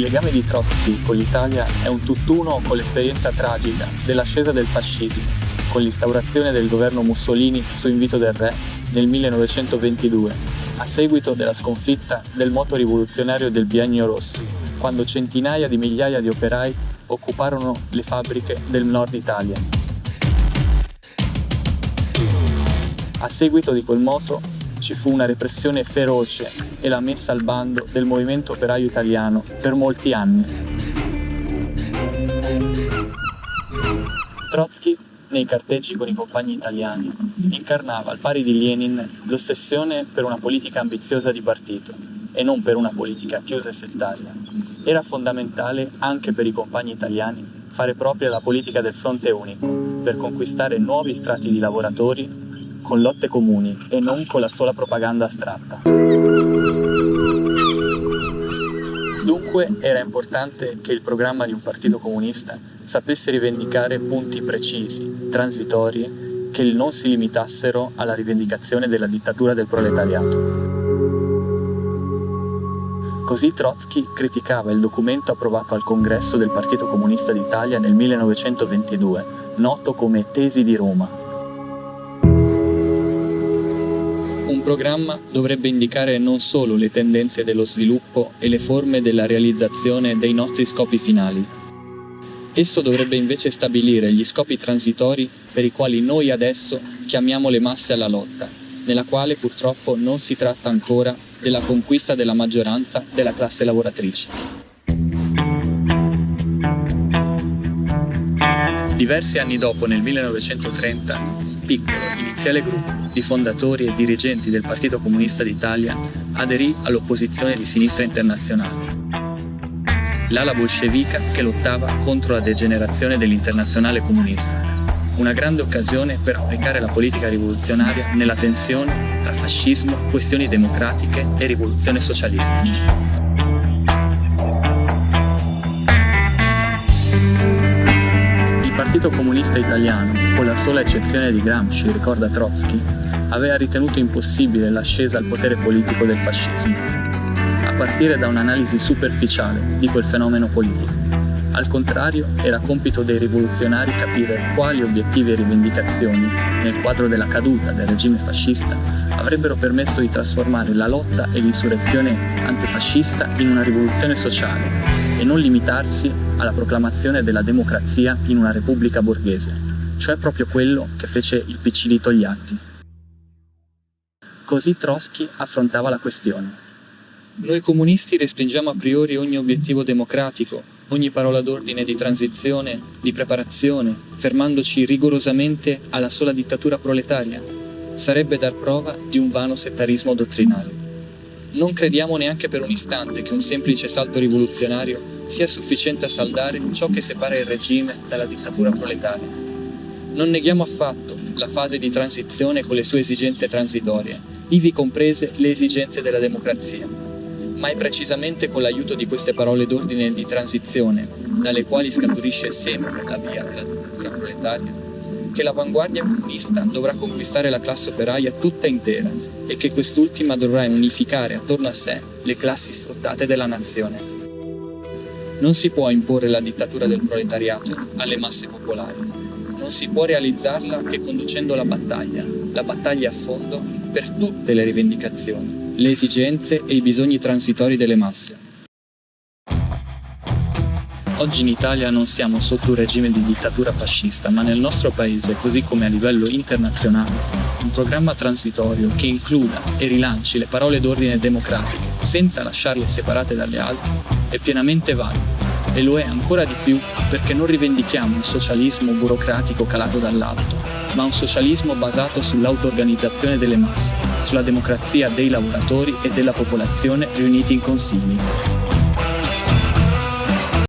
legame di Trotsky con l'Italia è un tutt'uno con l'esperienza tragica dell'ascesa del fascismo, con l'instaurazione del governo Mussolini su invito del re nel 1922, a seguito della sconfitta del moto rivoluzionario del Biennio Rosso, quando centinaia di migliaia di operai occuparono le fabbriche del nord Italia. A seguito di quel moto ci fu una repressione feroce e la messa al bando del movimento operaio italiano per molti anni. Trotsky, nei carteggi con i compagni italiani, incarnava al pari di Lenin l'ossessione per una politica ambiziosa di partito e non per una politica chiusa e settaria. Era fondamentale anche per i compagni italiani fare propria la politica del fronte unico per conquistare nuovi strati di lavoratori con lotte comuni e non con la sola propaganda astratta. Dunque era importante che il programma di un partito comunista sapesse rivendicare punti precisi, transitori, che non si limitassero alla rivendicazione della dittatura del proletariato. Così Trotsky criticava il documento approvato al congresso del Partito Comunista d'Italia nel 1922, noto come Tesi di Roma, Un programma dovrebbe indicare non solo le tendenze dello sviluppo e le forme della realizzazione dei nostri scopi finali. Esso dovrebbe invece stabilire gli scopi transitori per i quali noi adesso chiamiamo le masse alla lotta, nella quale purtroppo non si tratta ancora della conquista della maggioranza della classe lavoratrice. Diversi anni dopo, nel 1930, un piccolo, iniziale gruppo di fondatori e dirigenti del Partito Comunista d'Italia aderì all'opposizione di sinistra internazionale. L'ala bolscevica che lottava contro la degenerazione dell'internazionale comunista. Una grande occasione per applicare la politica rivoluzionaria nella tensione tra fascismo, questioni democratiche e rivoluzione socialista. Comunista Italiano, con la sola eccezione di Gramsci, ricorda Trotsky, aveva ritenuto impossibile l'ascesa al potere politico del fascismo, a partire da un'analisi superficiale di quel fenomeno politico. Al contrario, era compito dei rivoluzionari capire quali obiettivi e rivendicazioni, nel quadro della caduta del regime fascista, avrebbero permesso di trasformare la lotta e l'insurrezione antifascista in una rivoluzione sociale e non limitarsi alla proclamazione della democrazia in una repubblica borghese, cioè proprio quello che fece il PC di Togliatti. Così Trotsky affrontava la questione. Noi comunisti respingiamo a priori ogni obiettivo democratico, ogni parola d'ordine di transizione, di preparazione, fermandoci rigorosamente alla sola dittatura proletaria. Sarebbe dar prova di un vano settarismo dottrinario. Non crediamo neanche per un istante che un semplice salto rivoluzionario sia sufficiente a saldare ciò che separa il regime dalla dittatura proletaria. Non neghiamo affatto la fase di transizione con le sue esigenze transitorie, ivi comprese le esigenze della democrazia, ma è precisamente con l'aiuto di queste parole d'ordine di transizione, dalle quali scaturisce sempre la via della dittatura proletaria, che l'avanguardia comunista dovrà conquistare la classe operaia tutta intera e che quest'ultima dovrà unificare attorno a sé le classi sfruttate della nazione. Non si può imporre la dittatura del proletariato alle masse popolari. Non si può realizzarla che conducendo la battaglia, la battaglia a fondo, per tutte le rivendicazioni, le esigenze e i bisogni transitori delle masse. Oggi in Italia non siamo sotto un regime di dittatura fascista, ma nel nostro paese, così come a livello internazionale, un programma transitorio che includa e rilanci le parole d'ordine democratiche senza lasciarle separate dalle altre è pienamente valido. E lo è ancora di più perché non rivendichiamo un socialismo burocratico calato dall'alto, ma un socialismo basato sull'auto-organizzazione delle masse, sulla democrazia dei lavoratori e della popolazione riuniti in consigli,